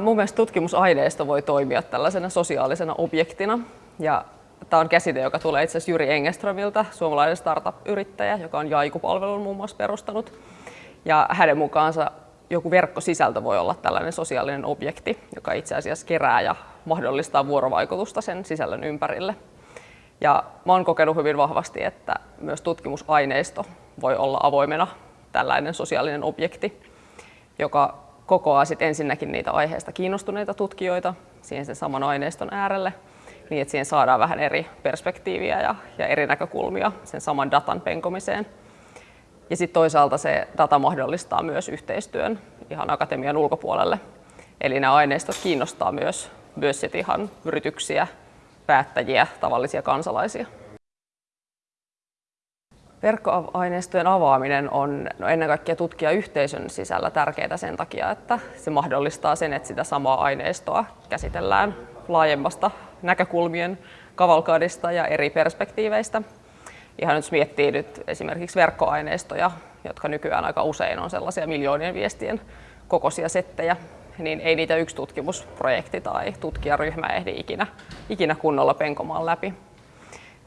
Mun mielestä tutkimusaineisto voi toimia tällaisena sosiaalisena objektina. Ja tämä on käsite, joka tulee itse asiassa Jyri Engeströmiltä, suomalainen startup-yrittäjä, joka on Jaiku-palvelun muun muassa perustanut. Ja hänen mukaansa joku verkkosisältö voi olla tällainen sosiaalinen objekti, joka itse asiassa kerää ja mahdollistaa vuorovaikutusta sen sisällön ympärille. Ja mä oon kokenut hyvin vahvasti, että myös tutkimusaineisto voi olla avoimena tällainen sosiaalinen objekti, joka kokoaa sit ensinnäkin niitä aiheesta kiinnostuneita tutkijoita siihen sen saman aineiston äärelle, niin että siihen saadaan vähän eri perspektiiviä ja, ja eri näkökulmia sen saman datan penkomiseen. Ja sitten toisaalta se data mahdollistaa myös yhteistyön ihan akatemian ulkopuolelle. Eli nämä aineistot kiinnostaa myös, myös sit ihan yrityksiä, päättäjiä, tavallisia kansalaisia. Verkkoaineistojen avaaminen on no ennen kaikkea tutkijayhteisön sisällä tärkeää sen takia, että se mahdollistaa sen, että sitä samaa aineistoa käsitellään laajemmasta näkökulmien kavalkaadista ja eri perspektiiveistä. Ihan nyt miettii nyt esimerkiksi verkkoaineistoja, jotka nykyään aika usein on sellaisia miljoonien viestien kokoisia settejä, niin ei niitä yksi tutkimusprojekti tai tutkijaryhmä ehdi ikinä, ikinä kunnolla penkomaan läpi.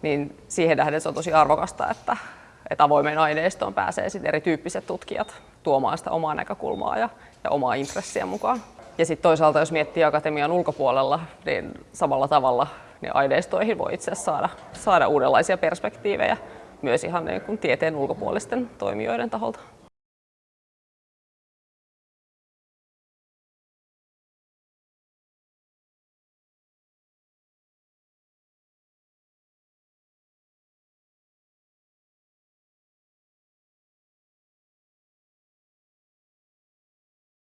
Niin siihen nähden se on tosi arvokasta, että, että avoimeen aineistoon pääsee sitten erityyppiset tutkijat tuomaan sitä omaa näkökulmaa ja, ja omaa intressiä mukaan. Ja sitten toisaalta, jos miettii akatemian ulkopuolella, niin samalla tavalla niin aineistoihin voi itse saada, saada uudenlaisia perspektiivejä myös ihan niin kuin tieteen ulkopuolisten toimijoiden taholta.